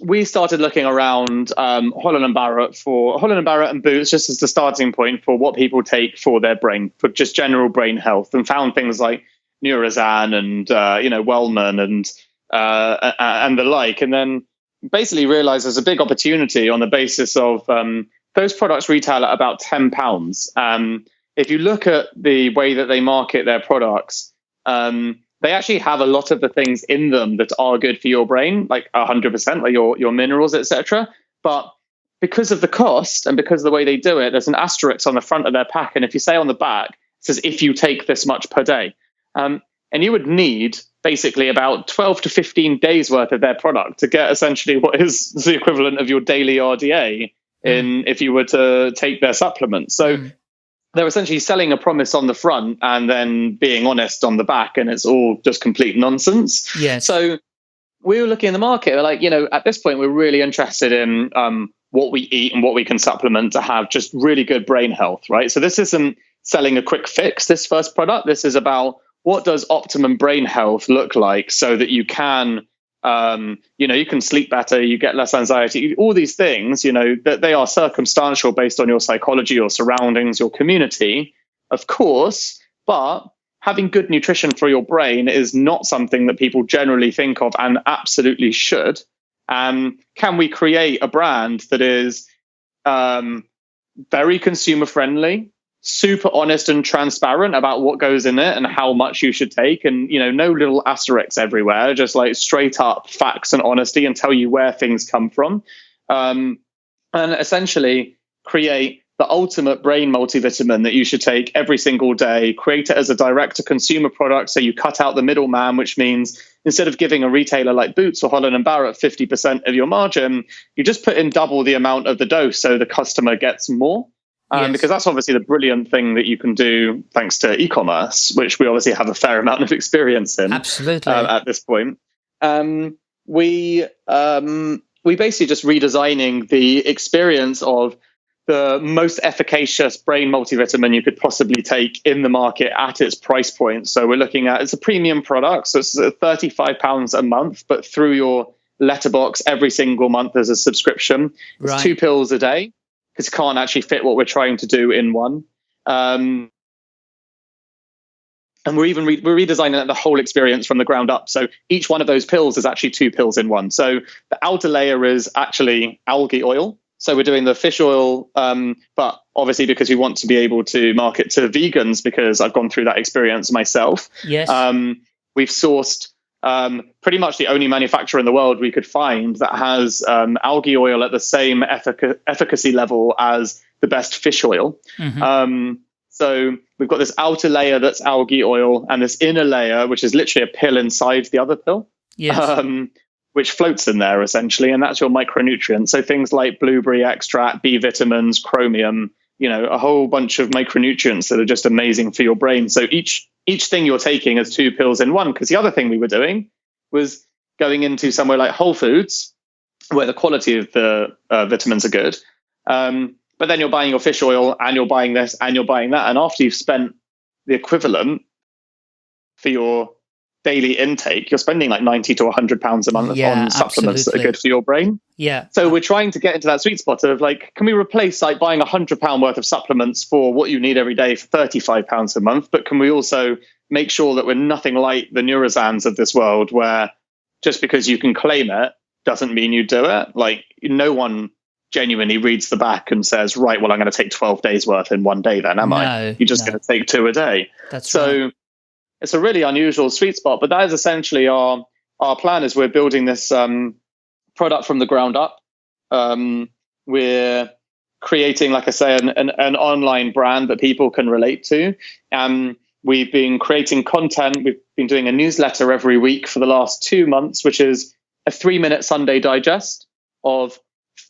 we started looking around um, Holland and Barrett for Holland and Barrett and Boots just as the starting point for what people take for their brain, for just general brain health, and found things like Neurozan and uh, you know Wellman and uh, and the like. And then basically realized there's a big opportunity on the basis of um, those products retail at about ten pounds. Um, if you look at the way that they market their products, um, they actually have a lot of the things in them that are good for your brain, like hundred percent, like your your minerals, etc. But because of the cost and because of the way they do it, there's an asterisk on the front of their pack, and if you say on the back, it says if you take this much per day, um, and you would need basically about 12 to 15 days worth of their product to get essentially what is the equivalent of your daily RDA in mm. if you were to take their supplements. So mm. They're essentially selling a promise on the front and then being honest on the back, and it's all just complete nonsense. Yeah. So we were looking in the market, we're like, you know, at this point, we're really interested in um, what we eat and what we can supplement to have just really good brain health, right? So this isn't selling a quick fix, this first product. This is about what does optimum brain health look like so that you can um, you know you can sleep better you get less anxiety all these things you know that they are circumstantial based on your psychology your surroundings your community of course but having good nutrition for your brain is not something that people generally think of and absolutely should. Um, can we create a brand that is um, very consumer friendly super honest and transparent about what goes in it and how much you should take and you know no little asterisks everywhere just like straight up facts and honesty and tell you where things come from. Um, and essentially create the ultimate brain multivitamin that you should take every single day. Create it as a direct to consumer product so you cut out the middleman which means instead of giving a retailer like boots or holland and barrett 50% of your margin you just put in double the amount of the dose so the customer gets more um, yes. Because that's obviously the brilliant thing that you can do thanks to e-commerce, which we obviously have a fair amount of experience in. Absolutely. Uh, at this point, um, we um, we basically just redesigning the experience of the most efficacious brain multivitamin you could possibly take in the market at its price point. So we're looking at it's a premium product, so it's thirty five pounds a month, but through your letterbox every single month there's a subscription. It's right. two pills a day because it can't actually fit what we're trying to do in one. Um, and we're even re- we're redesigning the whole experience from the ground up. So each one of those pills is actually two pills in one. So the outer layer is actually algae oil. So we're doing the fish oil, um, but obviously because we want to be able to market to vegans, because I've gone through that experience myself. Yes. Um, we've sourced um, pretty much the only manufacturer in the world we could find that has um, algae oil at the same effic- efficacy level as the best fish oil. Mhm. Um, so we've got this outer layer that's algae oil, and this inner layer, which is literally a pill inside the other pill, yes. um, which floats in there essentially, and that's your micronutrients. So things like blueberry extract, B vitamins, chromium, you know, a whole bunch of micronutrients that are just amazing for your brain. So each each thing you're taking is two pills in one. Because the other thing we were doing was going into somewhere like Whole Foods, where the quality of the uh, vitamins are good. Um, but then you're buying your fish oil and you're buying this and you're buying that. And after you've spent the equivalent for your daily intake, you're spending like 90 to 100 pounds a month Yeah, on supplements that are good for your brain. yeah. So we're trying to get into that sweet spot of like, can we replace like buying a hundred pound worth of supplements for what you need every day for 35 pounds a month? But can we also make sure that we're nothing like the Neurozans of this world where just because you can claim it doesn't mean you do it? Like no one genuinely reads the back and says, right, well, I'm going to take 12 days worth in one day then, am I? You're just no. going to take two a day. That's So right. It's a really unusual sweet spot, but that is essentially our our plan. Is we're building this um, product from the ground up. Um, we're creating, like I say, an, an, an online brand that people can relate to. Um, we've been creating content. We've been doing a newsletter every week for the last two months, which is a three minute Sunday digest of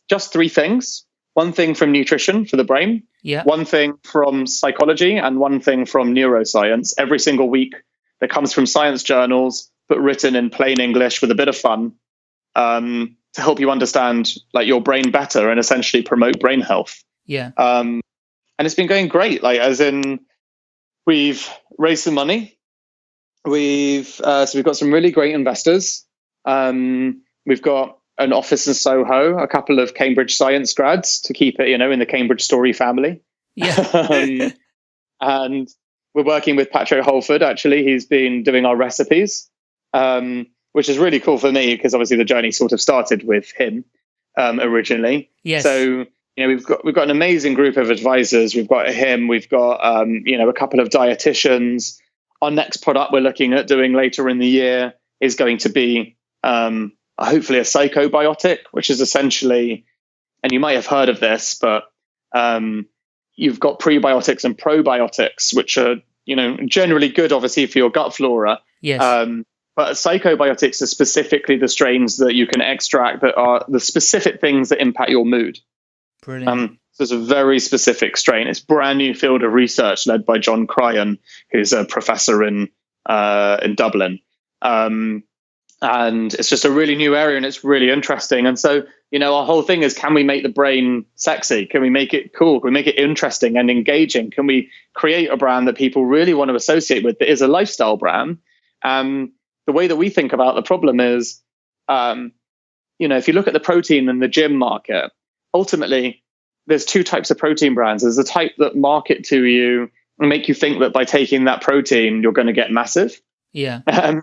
just three things. One thing from nutrition for the brain, Yeah. one thing from psychology and one thing from neuroscience. Every single week that comes from science journals but written in plain english with a bit of fun um, to help you understand like your brain better and essentially promote brain health. Yeah. um, and it's been going great. Like as in we've raised some money. We've uh, so we've got some really great investors. Um, we've got an office in soho a couple of cambridge science grads to keep it you know in the cambridge story family Yeah. um, and we're working with Patrick Holford. Actually, he's been doing our recipes, um, which is really cool for me because obviously the journey sort of started with him um, originally. Yes. So you know we've got we've got an amazing group of advisors. We've got him. We've got um, you know a couple of dietitians. Our next product we're looking at doing later in the year is going to be um, hopefully a psychobiotic, which is essentially, and you might have heard of this, but um, you've got prebiotics and probiotics, which are you know generally good, obviously for your gut flora. yes. Um, but psychobiotics are specifically the strains that you can extract that are the specific things that impact your mood. Brilliant. Um, so it's a very specific strain. It's a brand new field of research led by John Cryan, who's a professor in uh, in Dublin. Um, and it's just a really new area and it's really interesting. And so, you know, our whole thing is can we make the brain sexy? Can we make it cool? Can we make it interesting and engaging? Can we create a brand that people really want to associate with that is a lifestyle brand? Um, the way that we think about the problem is, um, you know, if you look at the protein and the gym market, ultimately there's two types of protein brands. There's the type that market to you and make you think that by taking that protein, you're going to get massive. yeah. Um,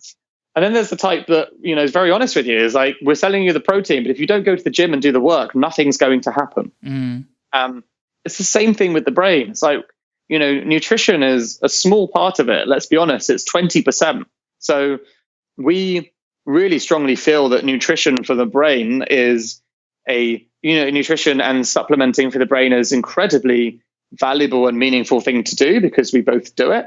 and then there's the type that, you know, is very honest with you is like, we're selling you the protein, but if you don't go to the gym and do the work, nothing's going to happen. Mm. Um, it's the same thing with the brain. It's like, you know, nutrition is a small part of it. Let's be honest, it's 20%. So we really strongly feel that nutrition for the brain is a, you know, nutrition and supplementing for the brain is incredibly valuable and meaningful thing to do because we both do it.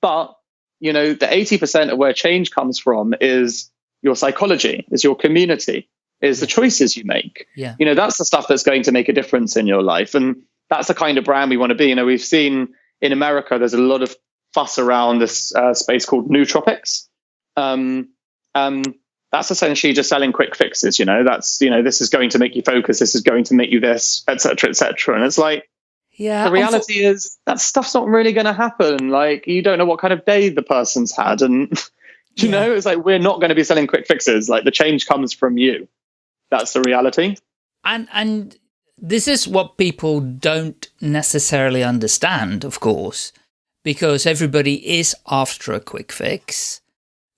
But, you know, the 80% of where change comes from is your psychology, is your community, is the choices you make. Yeah. you know that's the stuff that's going to make a difference in your life. And that's the kind of brand we want to be. You know we've seen in america there's a lot of fuss around this uh, space called nootropics. Um, um, that's essentially just selling quick fixes you know that's you know this is going to make you focus this is going to make you this etc etc and it's like Yeah. the reality is that stuff's not really going to happen like you don't know what kind of day the person's had and you Yeah. know it's like we're not going to be selling quick fixes like the change comes from you that's the reality And and this is what people don't necessarily understand, of course, because everybody is after a quick fix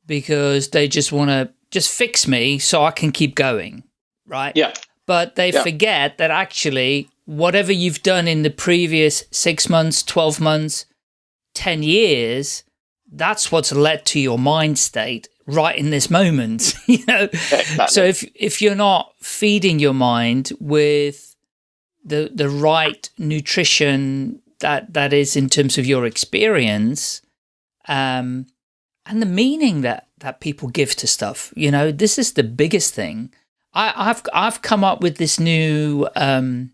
because they just want to just fix me so I can keep going, right? Yeah. But they Yeah. forget that actually whatever you've done in the previous six months, 12 months, 10 years, that's what's led to your mind state right in this moment, you know? Exactly. So if, if you're not feeding your mind with the, the right nutrition that, that is in terms of your experience, um, and the meaning that, that people give to stuff, you know, this is the biggest thing. I, I've, I've come up with this new, um,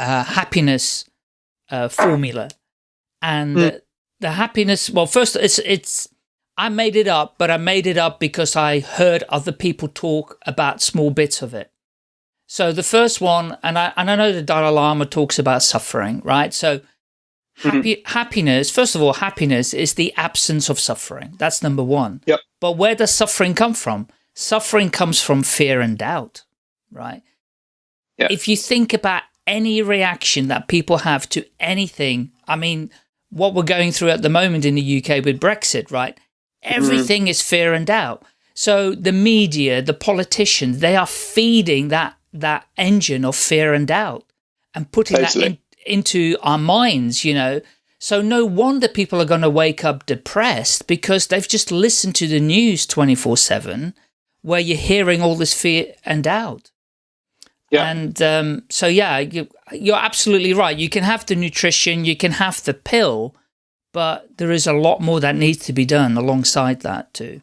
uh, happiness, uh, formula and Hmm. the, the happiness, well, first it's, it's, I made it up, but I made it up because I heard other people talk about small bits of it. So the first one, and I, and I know the Dalai Lama talks about suffering, right? So happy, happiness, first of all, happiness is the absence of suffering. That's number one. Yep. But where does suffering come from? Suffering comes from fear and doubt, right? Yeah. If you think about any reaction that people have to anything, I mean, what we're going through at the moment in the UK with Brexit, right? Mm-hmm. Everything is fear and doubt. So the media, the politicians, they are feeding that that engine of fear and doubt and putting that in, into our minds, you know. So no wonder people are going to wake up depressed because they've just listened to the news 24/7 where you're hearing all this fear and doubt. Yeah. And um, so, yeah, you, you're absolutely right. You can have the nutrition, you can have the pill, but there is a lot more that needs to be done alongside that too.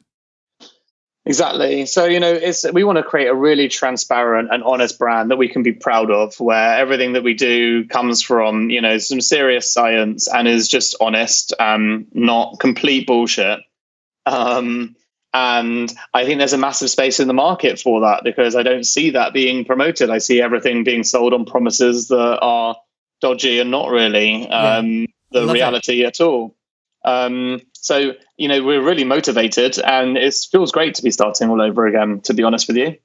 Exactly. So, you know, it's we want to create a really transparent and honest brand that we can be proud of, where everything that we do comes from, you know, some serious science and is just honest, um, not complete bullshit. Um, and I think there's a massive space in the market for that because I don't see that being promoted. I see everything being sold on promises that are dodgy and not really um, the Love it. reality at all. Um, so, you know, we're really motivated and it feels great to be starting all over again, to be honest with you.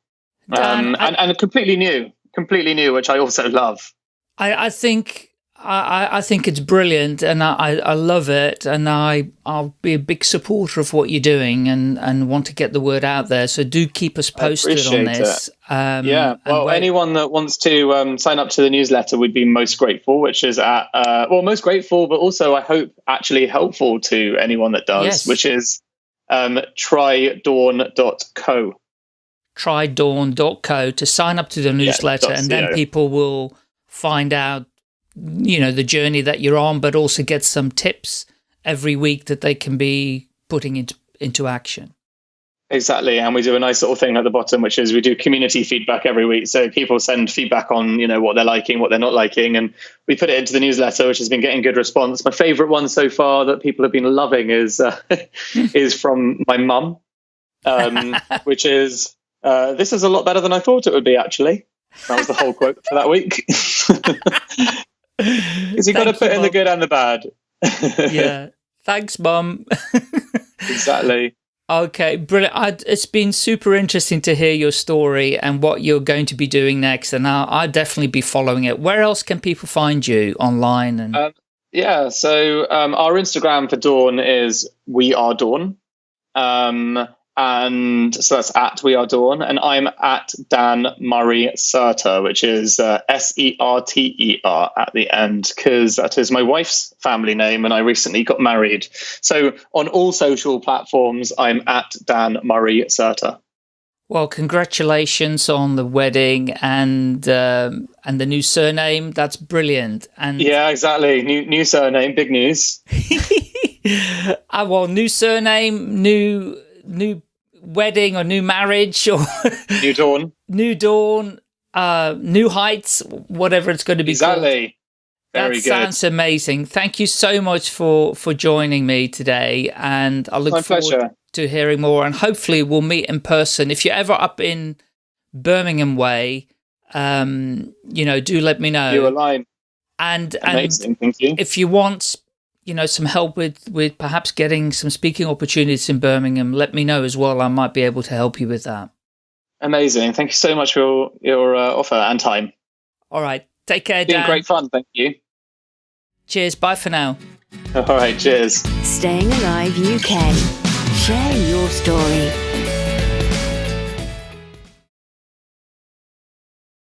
Dan, Um, I- and, and completely new, completely new, which I also love. I, I think I, I- I think it's brilliant and I, I love it and I I'll be a big supporter of what you're doing and, and want to get the word out there. So do keep us posted on this. Um, yeah. Well, anyone that wants to um, sign up to the newsletter we'd be most grateful, which is at, uh, well, most grateful, but also I hope actually helpful to anyone that does, Yes. which is um, trydawn.co. trydawn.co to sign up to the newsletter dot and then people will find out you know the journey that you're on but also get some tips every week that they can be putting into into action Exactly, and we do a nice little thing at the bottom, which is we do community feedback every week. So people send feedback on, you know, what they're liking, what they're not liking, and we put it into the newsletter, which has been getting good response. My favourite one so far that people have been loving is uh, is from my mum, um, which is uh, this is a lot better than I thought it would be. Actually, that was the whole quote for that week. Because you've got to put you, in the good and the bad. yeah thanks mum exactly. okay brilliant I, it's been super interesting to hear your story and what you're going to be doing next and I'll, I'll definitely be following it where else can people find you online and Uh, Yeah, so um, our Instagram for Dawn is We Are Dawn. Um, and so that's at We Are Dawn. And I'm at Dan Murray Serter, which is uh, S E R T E R at the end, because that is my wife's family name. And I recently got married. So on all social platforms, I'm at Dan Murray Serter. Well, congratulations on the wedding and um, and the new surname. That's brilliant. And Yeah, exactly. New, new surname, big news. ah, well, new surname, new new wedding or new marriage or New Dawn. new dawn, uh, new heights, whatever it's going to be called. Exactly. Very that good. sounds amazing. Thank you so much for for joining me today, and I look My forward pleasure. to hearing more. And hopefully, we'll meet in person. If you're ever up in Birmingham way, um, you know, do let me know. You align. and and Thank you. if you want, you know, some help with with perhaps getting some speaking opportunities in Birmingham, let me know as well. I might be able to help you with that. Amazing. Thank you so much for your, your uh, offer and time. All right, take care, It's been Dan. great fun. Thank you. Cheers. Bye for now. All right, cheers. Staying Alive UK. Share your story.